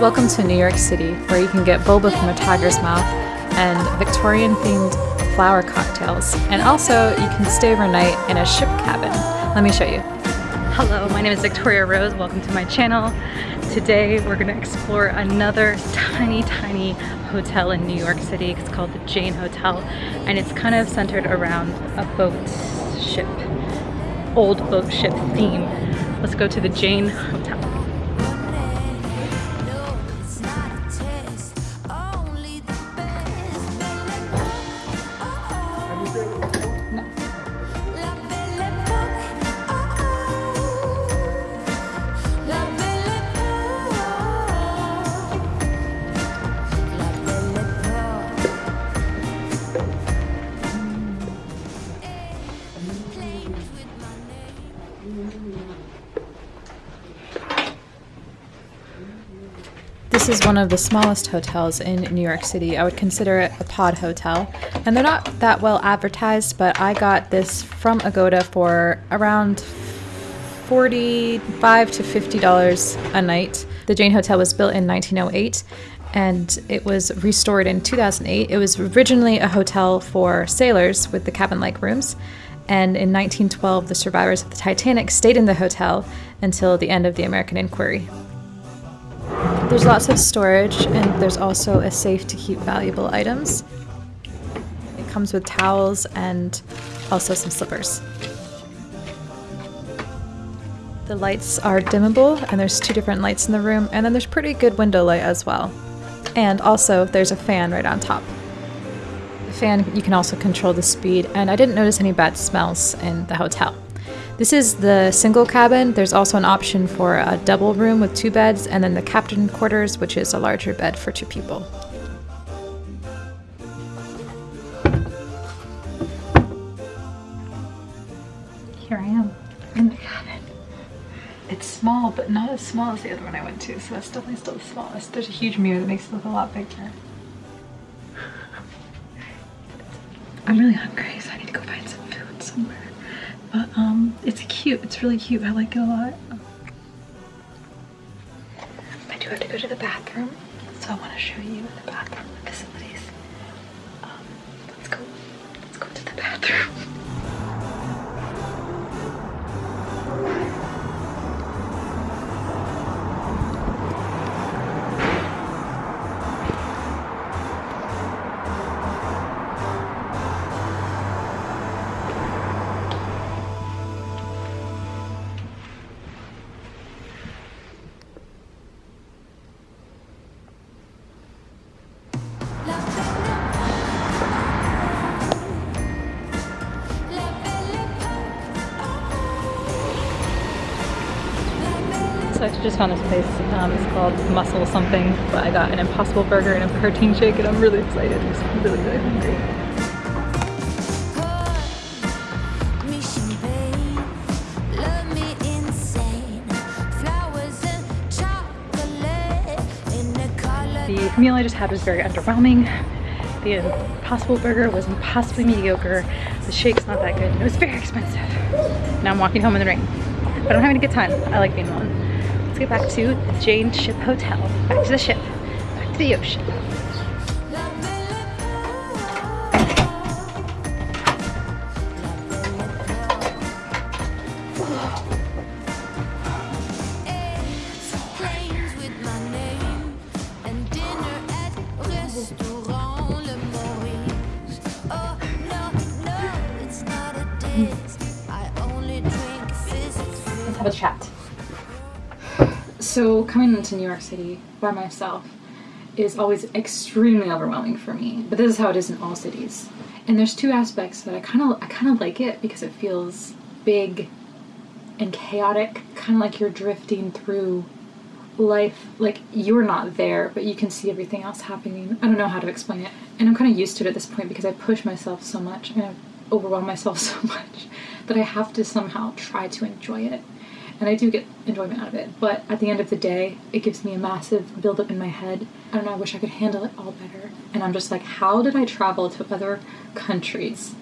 Welcome to New York City, where you can get boba from a tiger's mouth and Victorian themed flower cocktails. And also, you can stay overnight in a ship cabin. Let me show you. Hello, my name is Victoria Rose. Welcome to my channel. Today we're gonna explore another tiny, tiny hotel in New York City. It's called the Jane Hotel and it's kind of centered around a boat ship, old boat ship theme. Let's go to the Jane Hotel. This is one of the smallest hotels in New York City. I would consider it a pod hotel. And they're not that well advertised, but I got this from Agoda for around 45 to $50 a night. The Jane Hotel was built in 1908 and it was restored in 2008. It was originally a hotel for sailors with the cabin like rooms. And in 1912, the survivors of the Titanic stayed in the hotel until the end of the American inquiry. There's lots of storage and there's also a safe to keep valuable items. It comes with towels and also some slippers. The lights are dimmable and there's two different lights in the room and then there's pretty good window light as well. And also there's a fan right on top. The fan, you can also control the speed and I didn't notice any bad smells in the hotel. This is the single cabin. There's also an option for a double room with two beds, and then the captain quarters, which is a larger bed for two people. Here I am in the cabin. It's small, but not as small as the other one I went to, so that's definitely still the smallest. There's a huge mirror that makes it look a lot bigger. I'm really hungry, so I need to go find some food somewhere. But um, it's cute. It's really cute. I like it a lot. I do have to go to the bathroom, so I want to show you the bathroom facilities. Um, let's go. Let's go to the bathroom. Just found this place. Um, it's called Muscle something, but I got an Impossible Burger and a protein shake, and I'm really excited. I'm really, really hungry. The meal I just had was very underwhelming. The Impossible Burger was impossibly mediocre. The shake's not that good. It was very expensive. Now I'm walking home in the rain. But I'm having a good time. I like being alone. Let's get back to the Jane Ship Hotel. Back to the ship. Back to the ocean. Have a chat. So coming into New York City by myself is always extremely overwhelming for me. But this is how it is in all cities. And there's two aspects that I kind of I kind of like it because it feels big and chaotic, kind of like you're drifting through life like you're not there but you can see everything else happening i don't know how to explain it and i'm kind of used to it at this point because i push myself so much and i overwhelm myself so much that i have to somehow try to enjoy it and i do get enjoyment out of it but at the end of the day it gives me a massive buildup in my head i don't know i wish i could handle it all better and i'm just like how did i travel to other countries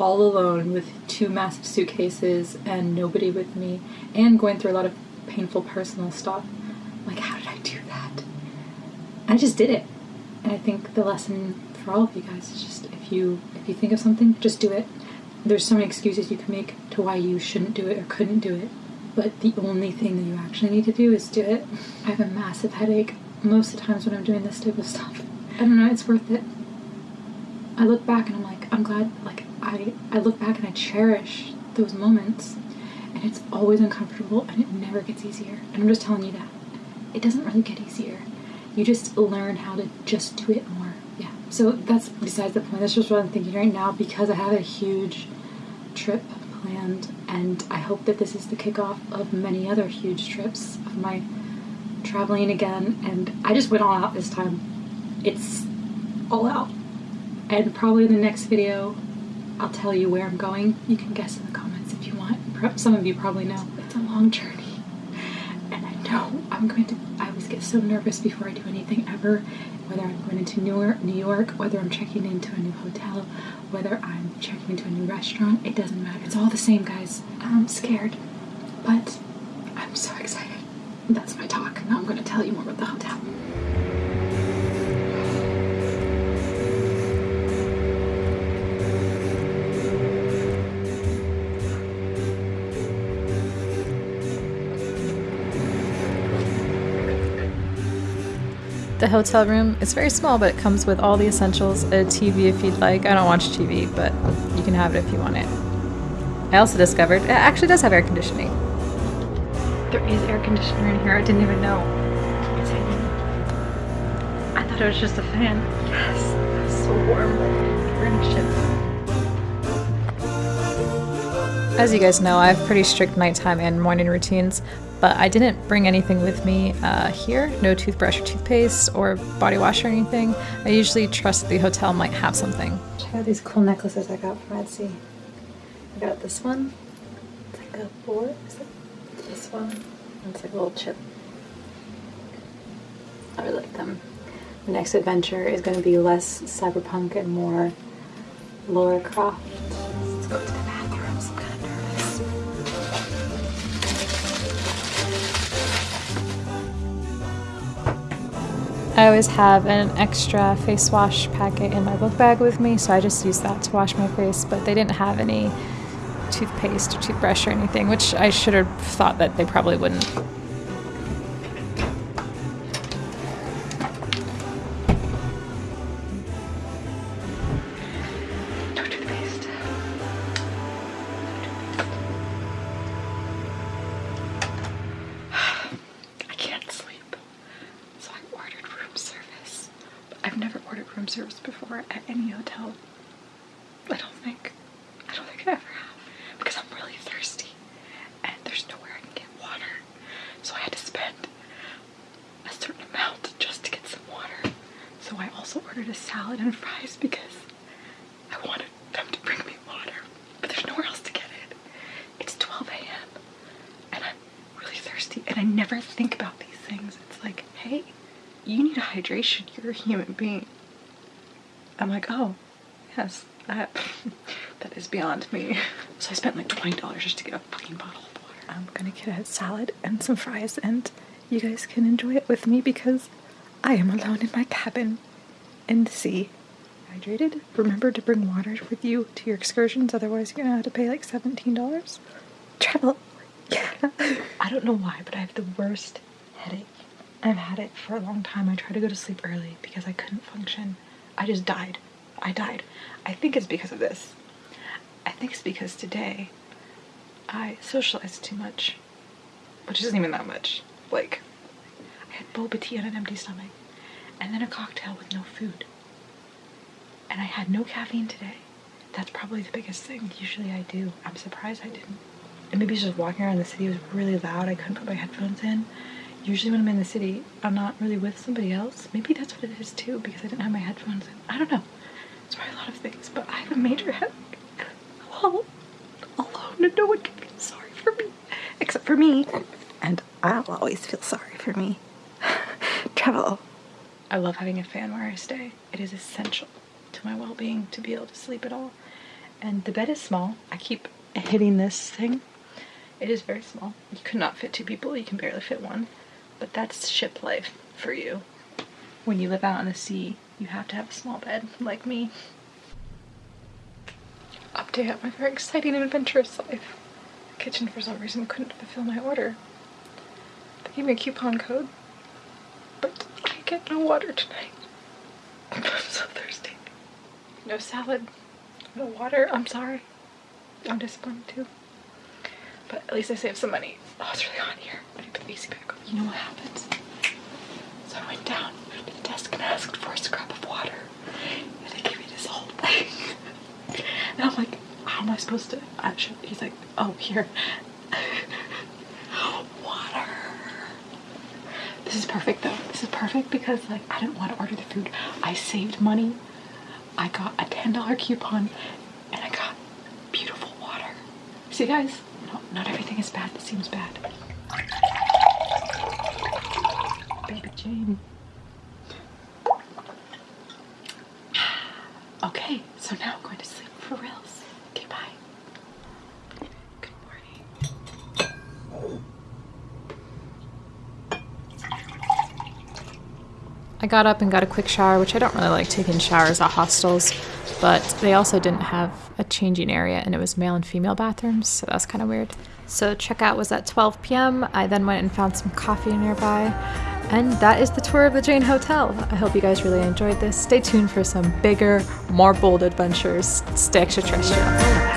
all alone with two massive suitcases and nobody with me and going through a lot of painful personal stuff. Like, how did I do that? I just did it. And I think the lesson for all of you guys is just if you if you think of something, just do it. There's so many excuses you can make to why you shouldn't do it or couldn't do it. But the only thing that you actually need to do is do it. I have a massive headache most of the times when I'm doing this type of stuff. I don't know, it's worth it. I look back and I'm like, I'm glad like I I look back and I cherish those moments and it's always uncomfortable and it never gets easier. And I'm just telling you that. It doesn't really get easier. You just learn how to just do it more. Yeah. So that's besides the point. That's just what I'm thinking right now because I have a huge trip planned and I hope that this is the kickoff of many other huge trips of my traveling again and I just went all out this time. It's all out. And probably in the next video I'll tell you where I'm going. You can guess in the comments if you want. Some of you probably know. It's a long journey. And I know I'm going to, I always get so nervous before I do anything ever. Whether I'm going into New York, New York, whether I'm checking into a new hotel, whether I'm checking into a new restaurant, it doesn't matter. It's all the same, guys. I'm scared, but I'm so excited. That's my talk. Now I'm going to tell you more about the hotel. The hotel room is very small, but it comes with all the essentials. A TV if you'd like. I don't watch TV, but you can have it if you want it. I also discovered it actually does have air conditioning. There is air conditioner in here. I didn't even know. It's hidden. I thought it was just a fan. Yes, it's so warm. We're in a ship. As you guys know, I have pretty strict nighttime and morning routines, but I didn't bring anything with me uh, here. No toothbrush or toothpaste or body wash or anything. I usually trust the hotel might have something. Check out these cool necklaces I got from Etsy. I got this one. It's like a boar. Is it? This one. It's like a little chip. I really like them. The next adventure is going to be less cyberpunk and more Laura Croft. I always have an extra face wash packet in my book bag with me, so I just use that to wash my face. But they didn't have any toothpaste or toothbrush or anything, which I should have thought that they probably wouldn't. I've never ordered room service before at any hotel. I don't think. I don't think I ever have. Because I'm really thirsty. And there's nowhere I can get water. So I had to spend a certain amount just to get some water. So I also ordered a salad and fries because I wanted them to bring me water. But there's nowhere else to get it. It's 12 a.m. and I'm really thirsty and I never think about these things. It's like, hey, you need hydration. You're a human being. I'm like, oh, yes, that that is beyond me. So I spent like twenty dollars just to get a fucking bottle of water. I'm gonna get a salad and some fries, and you guys can enjoy it with me because I am alone in my cabin in the sea. Hydrated. Remember to bring water with you to your excursions, otherwise you're gonna have to pay like seventeen dollars. Travel. Yeah. I don't know why, but I have the worst headache. I've had it for a long time. I try to go to sleep early because I couldn't function. I just died. I died. I think it's because of this. I think it's because today I socialized too much, which isn't even that much. Like, I had boba tea on an empty stomach, and then a cocktail with no food. And I had no caffeine today. That's probably the biggest thing. Usually I do. I'm surprised I didn't. And maybe just walking around the city was really loud. I couldn't put my headphones in. Usually when I'm in the city, I'm not really with somebody else. Maybe that's what it is too, because I didn't have my headphones in. I don't know. It's probably a lot of things, but I have a major headache. All alone and no one can feel sorry for me. Except for me. And I'll always feel sorry for me. Travel. I love having a fan where I stay. It is essential to my well-being to be able to sleep at all. And the bed is small. I keep hitting this thing It is very small. You could not fit two people, you can barely fit one. But that's ship life for you. When you live out on the sea, you have to have a small bed, like me. Update on my very exciting and adventurous life. The kitchen, for some reason, couldn't fulfill my order. They gave me a coupon code, but I get no water tonight. I'm so thirsty. No salad, no water. I'm sorry. I'm disappointed too. But at least I saved some money. Oh, it's really hot here. I need the AC back on. You know what happens? So I went down to the desk and asked for a scrap of water. And they gave me this whole thing. And I'm like, how am I supposed to? Should, he's like, oh, here. water. This is perfect though. This is perfect because like I didn't want to order the food. I saved money. I got a $10 coupon and I got beautiful water. See guys, no, not everything is bad that seems bad. Jane. Okay, so now I'm going to sleep for reals. Okay, bye. Good morning. I got up and got a quick shower, which I don't really like taking showers at hostels, but they also didn't have a changing area and it was male and female bathrooms, so that's kind of weird. So checkout was at 12 p.m. I then went and found some coffee nearby, and that is the tour of the Jane Hotel. I hope you guys really enjoyed this. Stay tuned for some bigger, more bold adventures. Stay extraterrestrial.